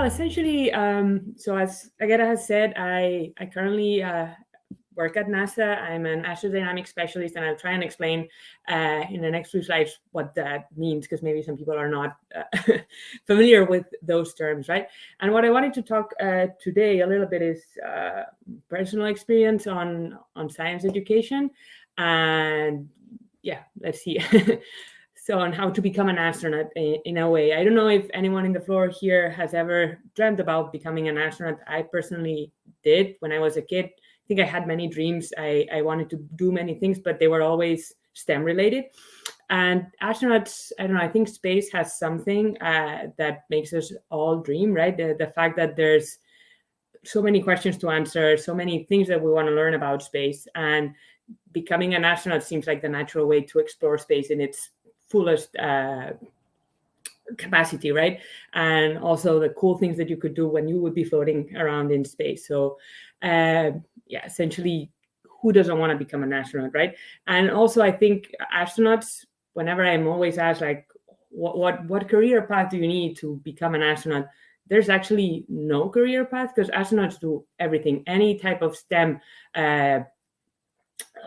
Well, essentially, um, so as Agata has said, I, I currently uh, work at NASA. I'm an astrodynamic specialist, and I'll try and explain uh, in the next few slides what that means, because maybe some people are not uh, familiar with those terms, right? And what I wanted to talk uh, today a little bit is uh, personal experience on on science education, and yeah, let's see. so on how to become an astronaut in, in, a way. I don't know if anyone in the floor here has ever dreamt about becoming an astronaut. I personally did when I was a kid I think I had many dreams. I, I wanted to do many things, but they were always STEM related. And astronauts, I don't know, I think space has something uh, that makes us all dream, right? The, the fact that there's so many questions to answer, so many things that we want to learn about space. And becoming an astronaut seems like the natural way to explore space in its fullest uh, capacity, right? And also the cool things that you could do when you would be floating around in space. So uh, yeah, essentially, who doesn't want to become an astronaut, right? And also, I think astronauts, whenever I'm always asked, like, what what what career path do you need to become an astronaut? There's actually no career path because astronauts do everything. Any type of STEM, uh,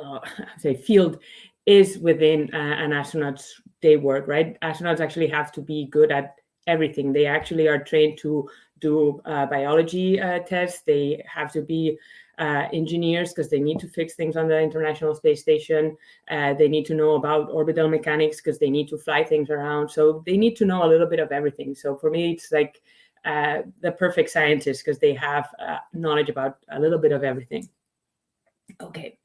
uh, say field, is within uh, an astronaut's day work, right? Astronauts actually have to be good at everything. They actually are trained to do uh, biology uh, tests. They have to be uh, engineers because they need to fix things on the International Space Station. Uh, they need to know about orbital mechanics because they need to fly things around. So they need to know a little bit of everything. So for me, it's like uh, the perfect scientist because they have uh, knowledge about a little bit of everything. Okay.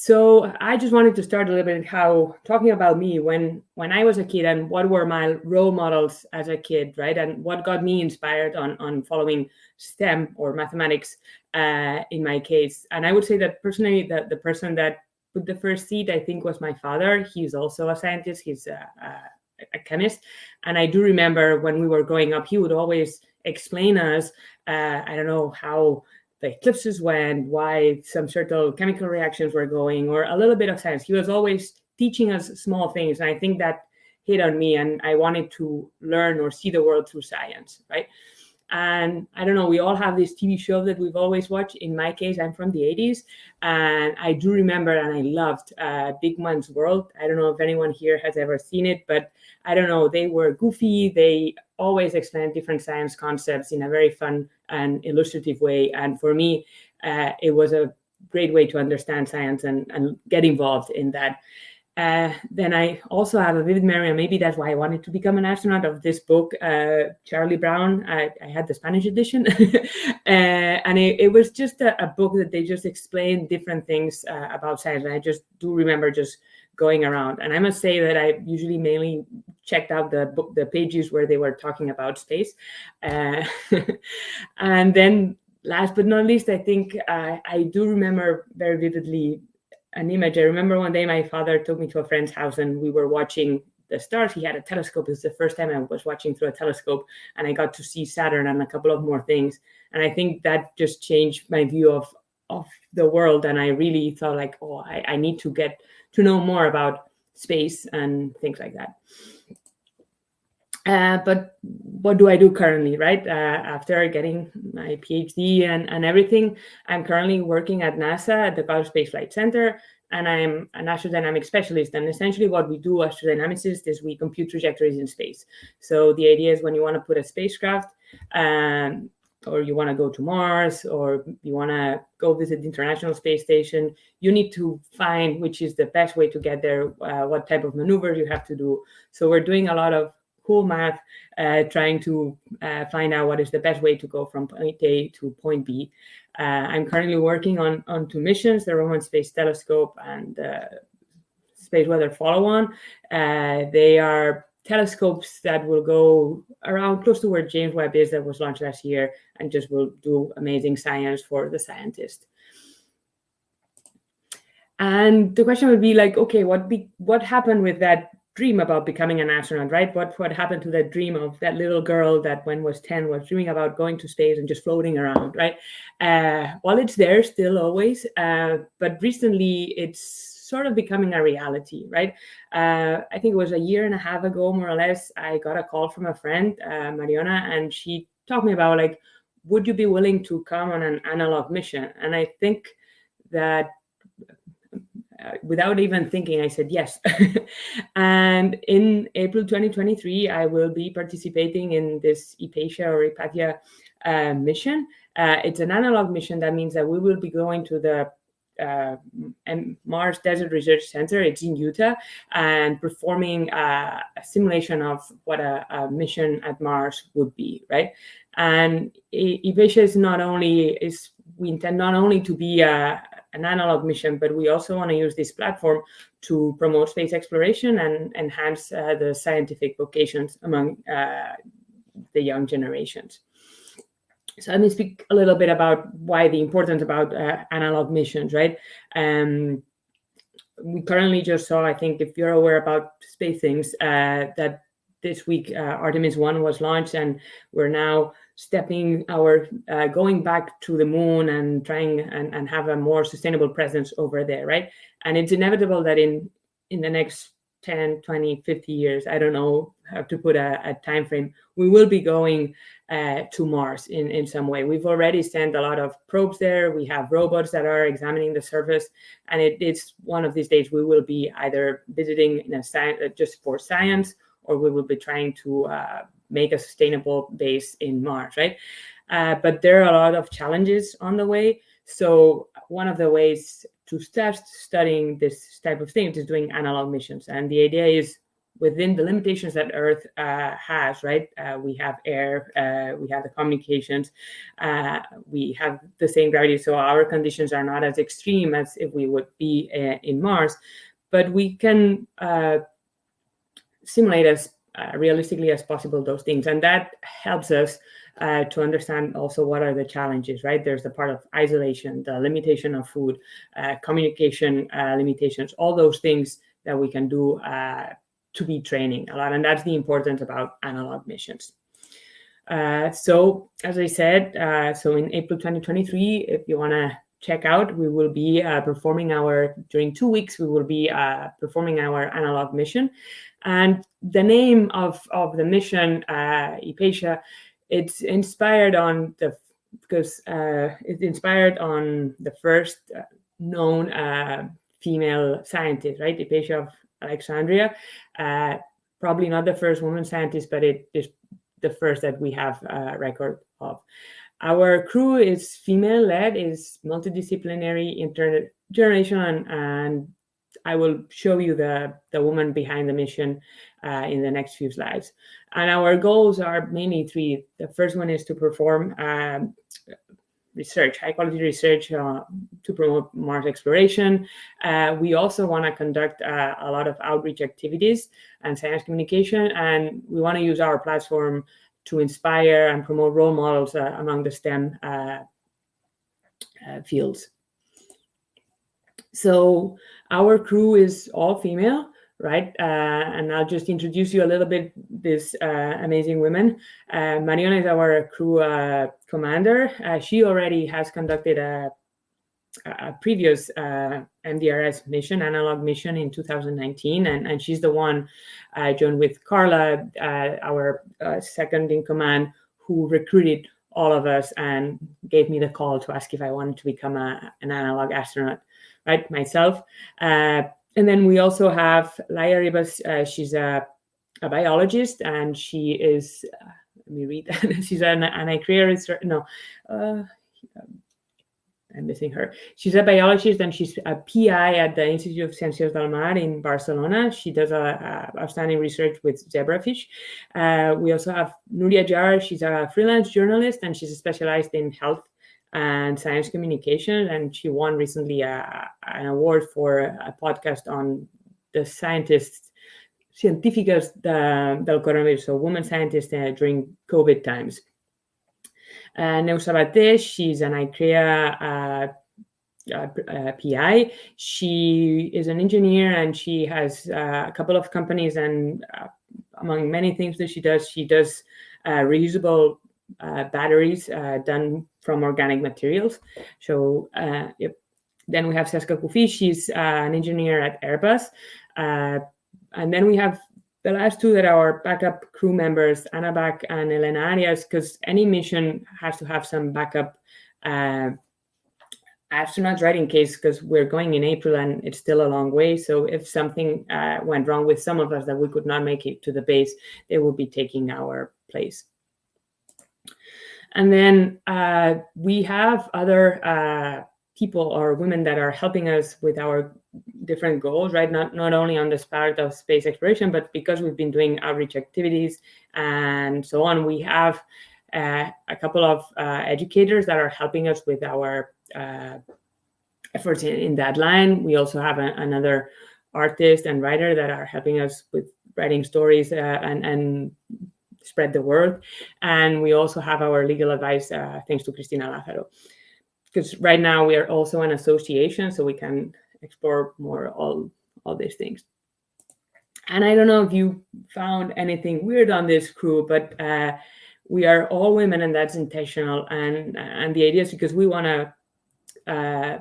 So I just wanted to start a little bit how talking about me when when I was a kid and what were my role models as a kid, right? And what got me inspired on on following STEM or mathematics uh, in my case. And I would say that personally, that the person that put the first seed, I think, was my father. He's also a scientist. He's a, a, a chemist, and I do remember when we were growing up, he would always explain us. Uh, I don't know how the eclipses went, why some certain chemical reactions were going, or a little bit of science. He was always teaching us small things. And I think that hit on me and I wanted to learn or see the world through science, right? And I don't know, we all have this TV show that we've always watched. In my case, I'm from the 80s. And I do remember and I loved uh, Beakman's World. I don't know if anyone here has ever seen it, but I don't know, they were goofy. They always explain different science concepts in a very fun and illustrative way. And for me, uh, it was a great way to understand science and, and get involved in that. Uh, then I also have a vivid memory, and maybe that's why I wanted to become an astronaut of this book, uh, Charlie Brown. I, I, had the Spanish edition, uh, and it, it, was just a, a, book that they just explained different things uh, about science. And I just do remember just going around. And I must say that I usually mainly checked out the the pages where they were talking about space. Uh, and then last but not least, I think uh, I do remember very vividly an image. I remember one day my father took me to a friend's house and we were watching the stars. He had a telescope. It was the first time I was watching through a telescope and I got to see Saturn and a couple of more things. And I think that just changed my view of, of the world. And I really thought like, oh, I, I need to get to know more about space and things like that. Uh, but what do I do currently, right? Uh, after getting my PhD and, and everything, I'm currently working at NASA at the Goddard Space Flight Center, and I'm an astrodynamic specialist. And essentially what we do astrodynamicists is we compute trajectories in space. So the idea is when you want to put a spacecraft um, or you want to go to Mars or you want to go visit the International Space Station, you need to find which is the best way to get there, uh, what type of maneuvers you have to do. So we're doing a lot of cool math, uh, trying to uh, find out what is the best way to go from point A to point B. Uh, I'm currently working on, on two missions, the Roman Space Telescope and uh, Space Weather Follow-On. Uh, they are telescopes that will go around close to where James Webb is that was launched last year and just will do amazing science for the scientist. And the question would be like, okay, what be what happened with that dream about becoming an astronaut, right? What what happened to that dream of that little girl that when was 10 was dreaming about going to space and just floating around, right? Uh, well, it's there still always, uh, but recently it's sort of becoming a reality, right? Uh, I think it was a year and a half ago, more or less, I got a call from a friend, uh, Mariona, and she talked me about like, would you be willing to come on an analog mission? And I think that uh, without even thinking, I said yes. and in April 2023, I will be participating in this Hypatia or Hypatia uh, mission. Uh, it's an analog mission. That means that we will be going to the uh, Mars Desert Research Center. It's in Utah, and performing a, a simulation of what a, a, mission at Mars would be, right? And Hypatia is not only is we intend not only to be a, an analog mission, but we also want to use this platform to promote space exploration and enhance uh, the scientific vocations among uh, the young generations. So let me speak a little bit about why the importance about uh, analog missions, right? Um, we currently just saw, I think, if you're aware about space things, uh, that this week uh, Artemis 1 was launched and we're now stepping our uh, going back to the moon and trying and, and have a more sustainable presence over there right and it's inevitable that in in the next 10 20 50 years i don't know how to put a, a time frame we will be going uh, to mars in in some way we've already sent a lot of probes there we have robots that are examining the surface and it, it's one of these days we will be either visiting in a science just for science or we will be trying to uh, make a sustainable base in Mars, right? Uh, but there are a lot of challenges on the way. So one of the ways to start studying this type of things is doing analog missions. And the idea is within the limitations that Earth uh, has, right? Uh, we have air, uh, we have the communications, uh, we have the same gravity. So our conditions are not as extreme as if we would be uh, in Mars, but we can uh, simulate as realistically as possible those things. And that helps us uh, to understand also what are the challenges, right? There's the part of isolation, the limitation of food, uh, communication uh, limitations, all those things that we can do uh, to be training a lot. And that's the importance about analog missions. Uh, so as I said, so in April 2023, if you want to check out, we will be performing our, during two weeks, we will be performing our analog mission. And the name of, of the mission, uh, it's inspired on the, because uh, it's inspired on the first uh, known uh, female scientist, right? Hypatia of Alexandria. Uh, probably not the first woman scientist, but it is the first that we have a record of. Our crew is female-led, is multidisciplinary, intergenerational, and, and I will show you the, the woman behind the mission uh, in the next few slides. And our goals are mainly three. The first one is to perform um, research, high quality research uh, to promote Mars exploration. Uh, we also want to conduct uh, a lot of outreach activities and science communication, and we want to use our platform to inspire and promote role models uh, among the STEM uh, uh, fields. So our crew is all female, right? Uh, and I'll just introduce you a little bit this uh, amazing women. Uh, Mariona is our crew uh, commander. Uh, she already has conducted a, a previous uh, MDRS mission, analog mission in 2019, and, and she's the one, joined with Carla, our second in command, who recruited all of us and gave me the call to ask if I wanted to become a, an analog astronaut right? Myself. And then we also have Laia Ribas. Uh, she's a, a, biologist and she is, uh, let me read, she's an, an no, uh, I'm missing her. She's a biologist and she's a PI at the Institute of Ciències del Mar in Barcelona. She does a, a outstanding research with zebrafish. Uh, we also have Nuria Jar. She's a freelance journalist and she's specialized in health and science communication. And she won recently a, an award for a podcast on the scientists, científicas del coronavirus, so women scientists uh, during COVID times. Uh, Neus Sabater, she's an ICREA uh, uh, uh PI. She is an engineer and she has uh, a couple of companies and uh, among many things that she does, she does reusable uh, batteries uh, done from organic materials. So uh, yep. then we have Cesca Cuffí. She's uh, an engineer at Airbus. Uh, and then we have the last two that are backup crew members, Anna Bak and Elena Arias, because any mission has to have some backup uh, astronauts, right, in case, because we're going in April and it's still a long way. So if something uh, went wrong with some of us that we could not make it to the base, they will be taking our place. And then uh, we have other uh, people or women that are helping us with our different goals, right? Not not only on the part of space exploration, but because we've been doing outreach activities and so on, we have uh, a couple of uh, educators that are helping us with our uh, efforts in, in, that line. We also have a, another artist and writer that are helping us with writing stories uh, and, and spread the word. And we also have our legal advice, uh, thanks to Cristina Lázaro. Because right now we are also an association, so we can explore more all, all these things. And I don't know if you found anything weird on this crew, but uh, we are all women and that's intentional. And, and the idea is because we want to uh,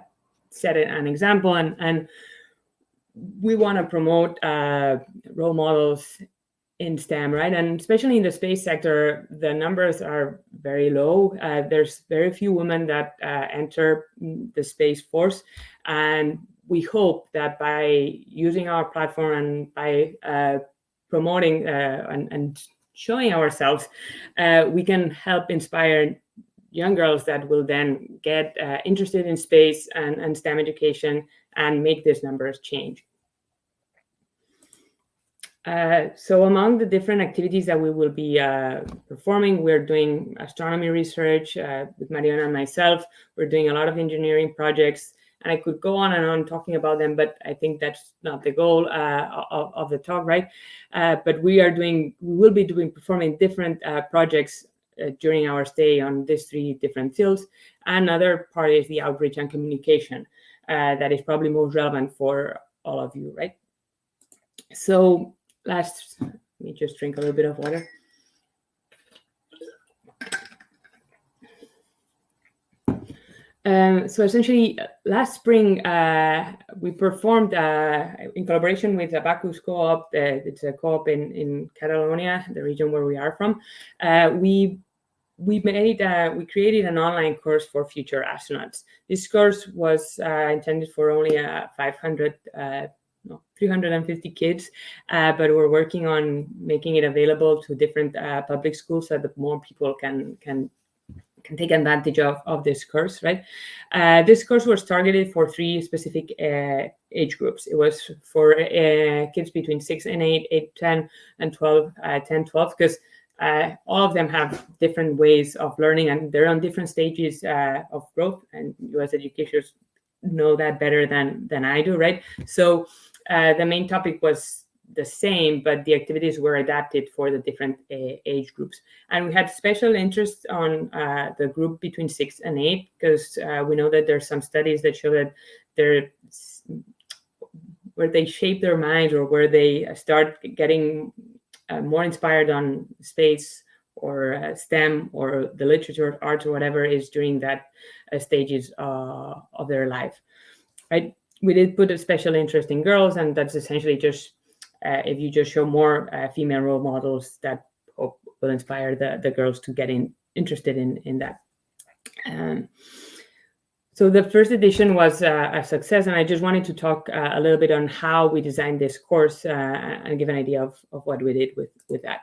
set an example and, and we want to promote uh, role models in STEM, right? And especially in the space sector, the numbers are very low. Uh, there's very few women that uh, enter the Space Force. And we hope that by using our platform and by uh, promoting uh, and, and, showing ourselves, uh, we can help inspire young girls that will then get uh, interested in space and, and STEM education and make these numbers change. Uh, so among the different activities that we will be uh, performing, we're doing astronomy research uh, with Mariana and myself. We're doing a lot of engineering projects, and I could go on and on talking about them, but I think that's not the goal uh, of, of, the talk, right? Uh, but we are doing, we will be doing performing different projects during our stay on these three different fields. Another part is the outreach and communication that is probably most relevant for all of you, right? So last, let me just drink a little bit of water. Um, so essentially, last spring, uh, we performed uh, in collaboration with the Abacus Co-op, uh, it's a co-op in, in Catalonia, the region where we are from. Uh, we we made uh, we created an online course for future astronauts. This course was uh, intended for only 500 no, 350 kids, uh, but we're working on making it available to different uh, public schools so that more people can can can take advantage of, of this course, right? Uh, this course was targeted for three specific uh, age groups. It was for uh, kids between 6 and 8, 8, 10, and 12, uh, 10, 12, because uh, all of them have different ways of learning and they're on different stages uh, of growth and us educators know that better than than I do, right? So uh, the main topic was the same, but the activities were adapted for the different uh, age groups. And we had special interest on uh, the group between six and eight, because uh, we know that there's some studies that show that they're where they shape their minds or where they start getting uh, more inspired on space or uh, STEM or the literature, or arts, or whatever is during that stages of their life, right? We did put a special interest in girls, and that's essentially just uh, if you just show more uh, female role models that will inspire the, the girls to get in, interested in, in that. Um, so the first edition was uh, a success, and I just wanted to talk uh, a little bit on how we designed this course uh, and give an idea of, of what we did with, with that.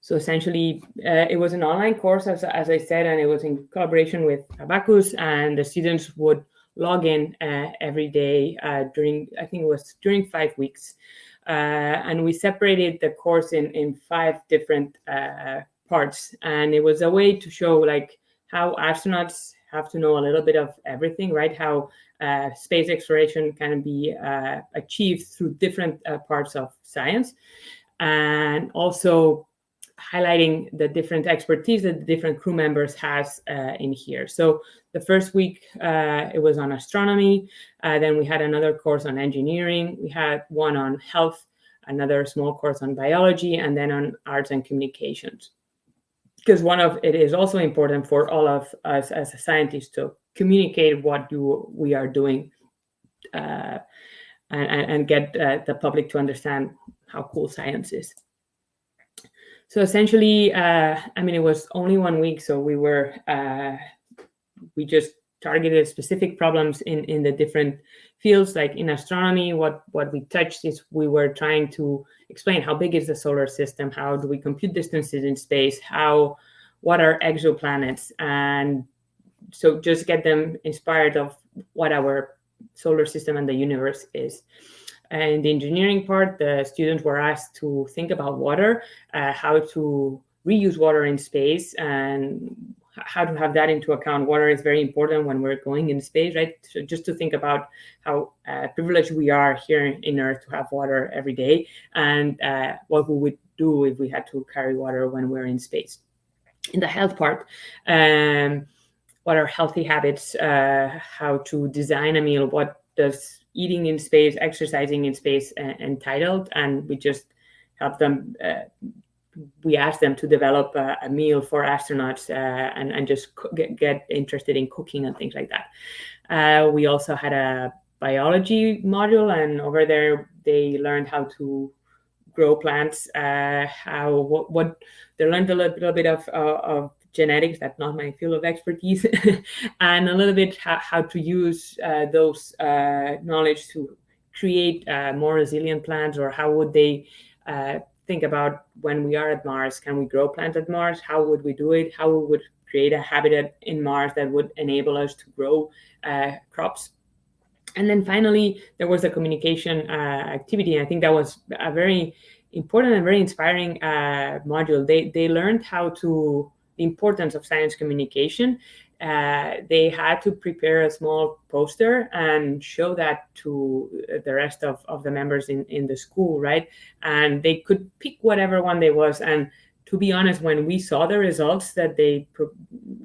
So essentially, uh, it was an online course, as, as I said, and it was in collaboration with Abacus, and the students would log in uh, every day uh, during, I think it was during five weeks. Uh, and we separated the course in, in five different uh, parts. And it was a way to show like how astronauts have to know a little bit of everything, right? How uh, space exploration can be uh, achieved through different parts of science. And also highlighting the different expertise that the different crew members has uh, in here. So the first week uh, it was on astronomy. Uh, then we had another course on engineering. We had one on health, another small course on biology, and then on arts and communications. Because one of it is also important for all of us as scientists to communicate what do we are doing uh, and, and get uh, the public to understand how cool science is. So essentially, uh, I mean, it was only one week, so we were uh, we just targeted specific problems in in the different fields. Like in astronomy, what what we touched is we were trying to explain how big is the solar system, how do we compute distances in space, how what are exoplanets, and so just get them inspired of what our solar system and the universe is. And the engineering part, the students were asked to think about water, uh, how to reuse water in space, and how to have that into account. Water is very important when we're going in space, right? So just to think about how uh, privileged we are here in Earth to have water every day, and uh, what we would do if we had to carry water when we're in space. In the health part, um, what are healthy habits, uh, how to design a meal, what does eating in space, exercising in space uh, entitled, and we just help them. Uh, we ask them to develop a, a meal for astronauts uh, and, and just get, get interested in cooking and things like that. Uh, we also had a biology module, and over there they learned how to grow plants, uh, how what, what they learned a little, little bit of, of genetics, that's not my field of expertise, and a little bit how, how to use uh, those uh, knowledge to create uh, more resilient plants or how would they uh, think about when we are at Mars, can we grow plants at Mars? How would we do it? How we would create a habitat in Mars that would enable us to grow uh, crops? And then finally, there was a communication uh, activity. I think that was a very important and very inspiring module. They, they learned how to the importance of science communication, uh, they had to prepare a small poster and show that to the rest of, of the members in, in the school, right? And they could pick whatever one they was. And to be honest, when we saw the results that they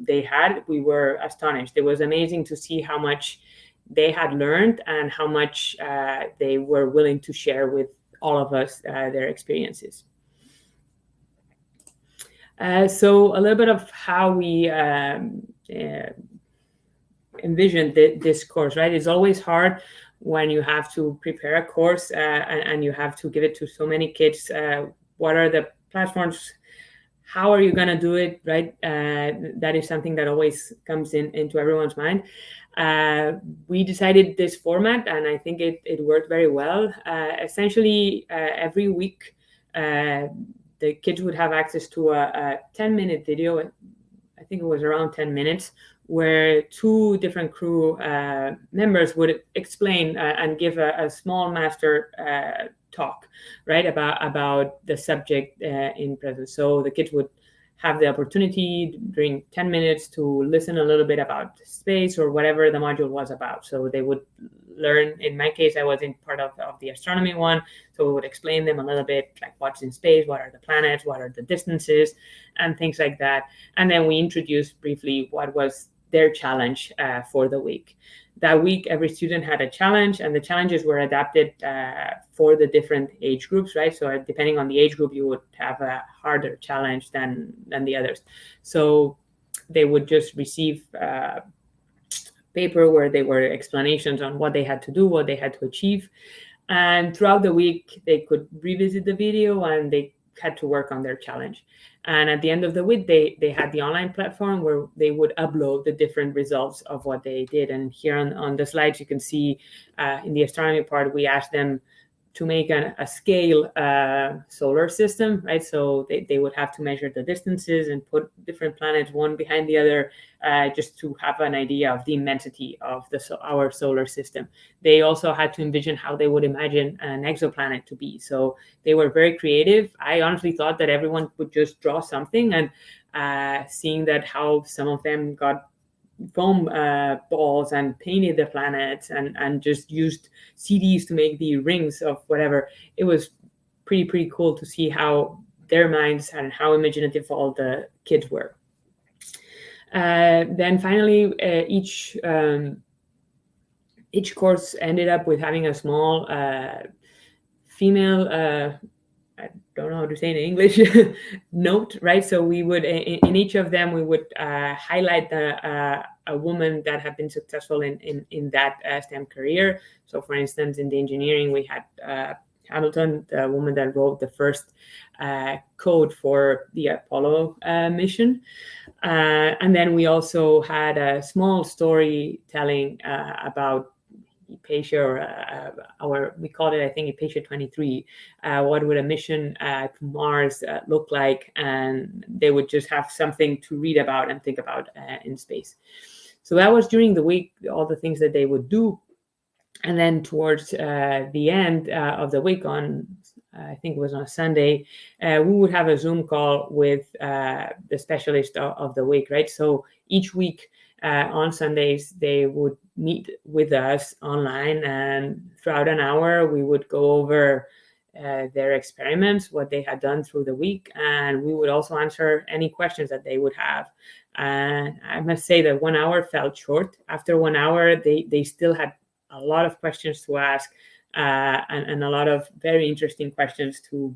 they had, we were astonished. It was amazing to see how much they had learned and how much uh, they were willing to share with all of us uh, their experiences. Uh, so a little bit of how we um, uh, envision th this course, right? It's always hard when you have to prepare a course uh, and, and, you have to give it to so many kids. Uh, what are the platforms? How are you going to do it, right? Uh, that is something that always comes in into everyone's mind. we decided this format, and I think it, it worked very well. essentially, every week, the kids would have access to a, a 10 minute video i think it was around 10 minutes where two different crew uh, members would explain uh, and give a, a small master uh, talk right about about the subject uh, in present. So the kids would have the opportunity during 10 minutes to listen a little bit about space or whatever the module was about. So they would learn, in my case, I was in part of, of the astronomy one. So we would explain them a little bit, like what's in space, what are the planets, what are the distances, and things like that. And then we introduced briefly what was their challenge uh, for the week. That week every student had a challenge and the challenges were adapted uh, for the different age groups right? So depending on the age group you would have a harder challenge than than the others. So they would just receive uh, paper where they were explanations on what they had to do what they had to achieve. And throughout the week they could revisit the video and they had to work on their challenge and at the end of the week, they, they had the online platform where they would upload the different results of what they did. And here on, on the slides, you can see uh, in the astronomy part, we asked them to make a, a scale uh, solar system, right? So they, they would have to measure the distances and put different planets one behind the other uh, just to have an idea of the immensity of the so our solar system. They also had to envision how they would imagine an exoplanet to be. So they were very creative. I honestly thought that everyone would just draw something and uh, seeing that how some of them got foam uh, balls and painted the planets and and just used CDs to make the rings of whatever. It was pretty pretty cool to see how their minds and how imaginative all the kids were. Uh, then finally, uh, each um, each course ended up with having a small uh, female uh, I don't know how to say in English, note, right? So we would, in, in each of them, we would uh, highlight the, uh, a woman that had been successful in, in, in that uh, STEM career. So for instance, in the engineering, we had uh, Hamilton, the woman that wrote the first uh, code for the Apollo uh, mission. and then we also had a small story storytelling about Hypatia or uh, our, we called it, I think, Hypatia 23. Uh, what would a mission uh, to Mars uh, look like? And they would just have something to read about and think about uh, in space. So that was during the week, all the things that they would do. And then towards uh, the end of the week on, I think it was on a Sunday, we would have a Zoom call with the specialist of, of the week, right? So each week, uh, on Sundays, they would meet with us online, and throughout an hour, we would go over uh, their experiments, what they had done through the week, and we would also answer any questions that they would have. And I must say that one hour felt short. After one hour, they, they still had a lot of questions to ask uh, and, and a lot of very interesting questions to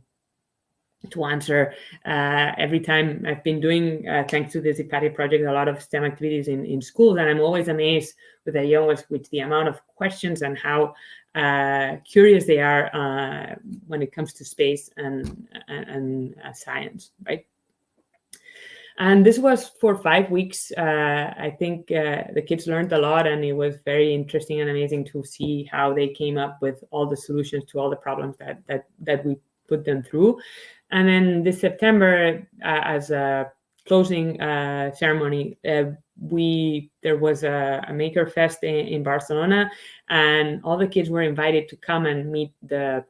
to answer uh, every time I've been doing, uh, thanks to the Hypatia project, a lot of STEM activities in, in schools. And I'm always amazed with the young with the amount of questions and how uh, curious they are uh, when it comes to space and, and, and uh, science, right? And this was for five weeks. Uh, I think the kids learned a lot and it was very interesting and amazing to see how they came up with all the solutions to all the problems that, that, that we put them through. And then this September, uh, as a closing uh, ceremony, uh, we there was a, a maker fest in, in, Barcelona, and all the kids were invited to come and meet the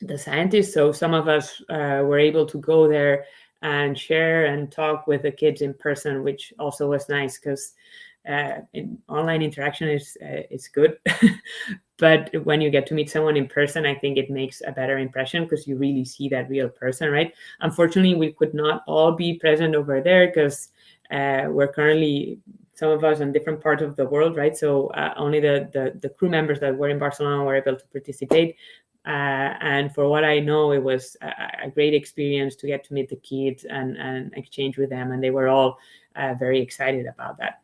the scientists. So some of us uh, were able to go there and share and talk with the kids in person, which also was nice because uh, in online interaction is uh, is good, but when you get to meet someone in person, I think it makes a better impression because you really see that real person, right? Unfortunately, we could not all be present over there because uh, we're currently some of us in different parts of the world, right? So uh, only the, the, the crew members that were in Barcelona were able to participate. Uh, and for what I know, it was a, a, great experience to get to meet the kids and, and exchange with them. And they were all uh, very excited about that.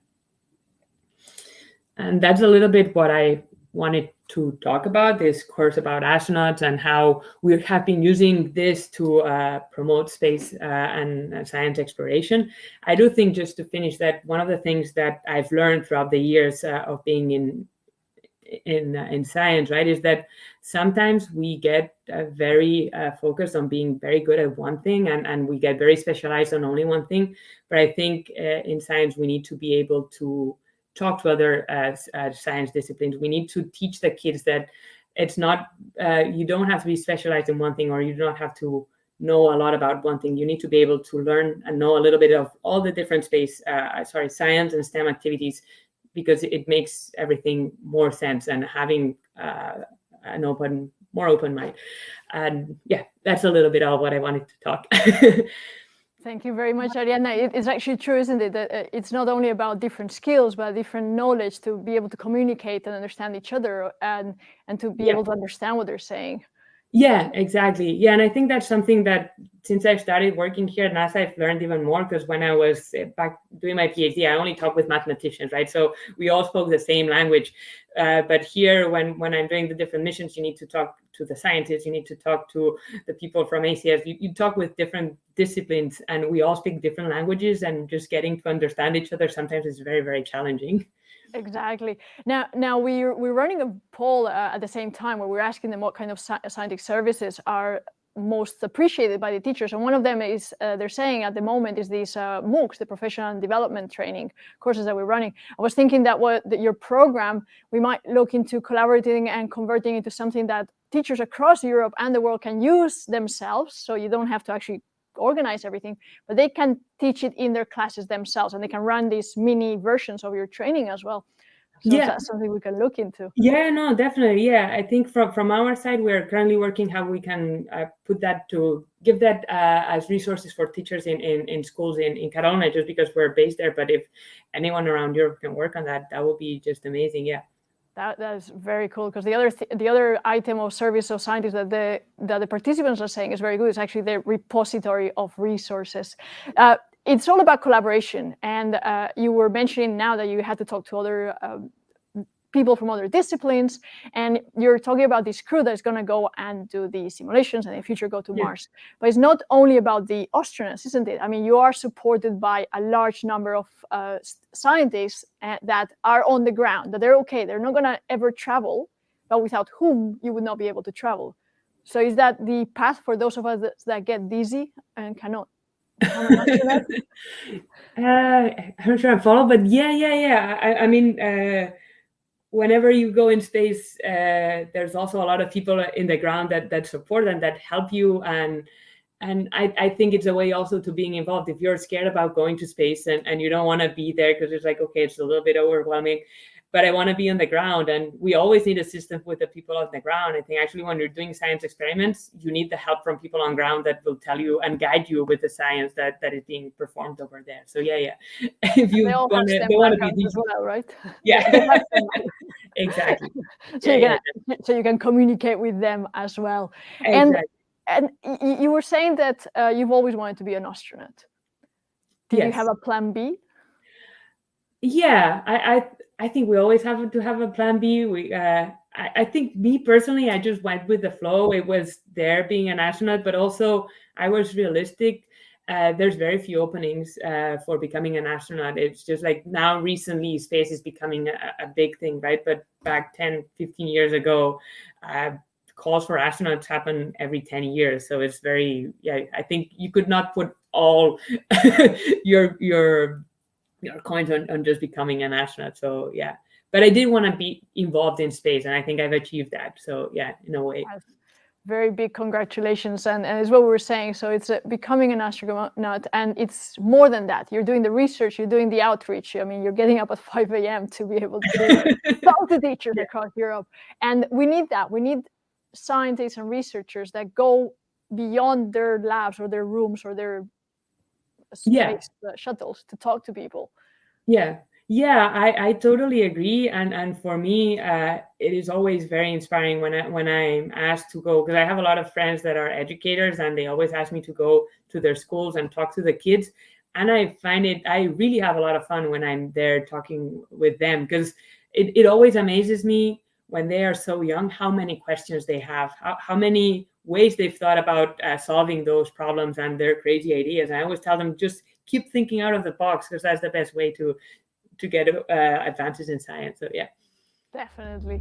And that's a little bit what I wanted to talk about this course about astronauts and how we have been using this to uh, promote space uh, and uh, science exploration. I do think just to finish that one of the things that I've learned throughout the years uh, of being in in uh, in science, right, is that sometimes we get uh, very focused on being very good at one thing and and we get very specialized on only one thing. But I think in science we need to be able to talk to other uh, uh, science disciplines. We need to teach the kids that it's not, uh, you don't have to be specialized in one thing or you don't have to know a lot about one thing. You need to be able to learn and know a little bit of all the different space, uh, sorry, science and STEM activities because it makes everything more sense and having an open, more open mind. And yeah, that's a little bit of what I wanted to talk. Thank you very much, Ariana. It is actually true, isn't it, that uh, it's not only about different skills, but different knowledge to be able to communicate and understand each other and, and to be yeah. able to understand what they're saying. Yeah, exactly. Yeah, and I think that's something that since I've started working here at NASA, I've learned even more because when I was eh, back doing my PhD, I only talked with mathematicians, right? So we all spoke the same language. Uh, but here, when when I'm doing the different missions, you need to talk to the scientists, you need to talk to the people from ACS. You, you talk with different disciplines, and we all speak different languages, and just getting to understand each other sometimes is very, very challenging. Exactly. Now, now we're we're running a poll uh, at the same time where we're asking them what kind of scientific services are most appreciated by the teachers. And one of them is uh, they're saying at the moment is these uh, MOOCs, the professional development training courses that we're running. I was thinking that what that your program we might look into collaborating and converting into something that teachers across Europe and the world can use themselves. So you don't have to actually organize everything, but they can teach it in their classes themselves and they can run these mini versions of your training as well. So yeah. that's something we can look into. Yeah, no, definitely. Yeah, I think from from our side, we're currently working how we can uh, put that to give that uh, as resources for teachers in, in, in schools in, in Catalunya, just because we're based there. But if anyone around Europe can work on that, that would be just amazing. Yeah. That, that is very cool because the other th the other item of service of scientists that the that the participants are saying is very good. It's actually the repository of resources. Uh, it's all about collaboration, and uh, you were mentioning now that you had to talk to other um, people from other disciplines. And you're talking about this crew that's going to go and do the simulations and in the future go to yeah. mars. But it's not only about the astronauts isn't it? I mean you are supported by a large number of uh, scientists uh, that are on the ground that they're okay they're not going to ever travel but without whom you would not be able to travel. So is that the path for those of us that, that get dizzy and cannot uh, I'm sure I follow, but yeah, yeah, yeah. I, I mean, uh, whenever you go in space, uh, there's also a lot of people in the ground that that support and that help you. And and I, I think it's a way also to being involved. If you're scared about going to space and, and you don't want to be there because it's like, okay, it's a little bit overwhelming, but I want to be on the ground. And we always need assistance with the people on the ground. I think actually when you're doing science experiments, you need the help from people on ground that will tell you and guide you with the science that, that is being performed over there. So yeah, yeah. if you want to, want to be as well, right? Yeah, exactly. so yeah, you can so you can communicate with them as well. Exactly. And and you were saying that uh, you've always wanted to be an astronaut. Did yes. you have a plan B? Yeah, I, I I think we always have to have a plan B. We, uh, I, I, think me personally, I just went with the flow. It was there being an astronaut, but also I was realistic. Uh, there's very few openings uh, for becoming an astronaut. It's just like now recently space is becoming a, a big thing, right? But back 10, 15 years ago, uh, calls for astronauts happen every 10 years. So it's very, yeah, I think you could not put all your, your your coins on, on just becoming an astronaut. So yeah, but I did want to be involved in space, and I think I've achieved that. So yeah, in a way. Very big congratulations, and, and as what we were saying, so it's uh, becoming an astronaut, and it's more than that. You're doing the research, you're doing the outreach. I mean, you're getting up at 5 a.m. to be able to talk to teachers yeah. across Europe, and we need that. We need scientists and researchers that go beyond their labs or their rooms or their space yeah. shuttles to talk to people. Yeah, yeah, I, I totally agree. And and for me, uh, it is always very inspiring when I when I'm asked to go because I have a lot of friends that are educators and they always ask me to go to their schools and talk to the kids. And I find it I really have a lot of fun when I'm there talking with them because it, it always amazes me when they are so young how many questions they have, how, how many ways they've thought about uh, solving those problems and their crazy ideas. I always tell them just keep thinking out of the box because that's the best way to to get uh, advances in science. So yeah. Definitely.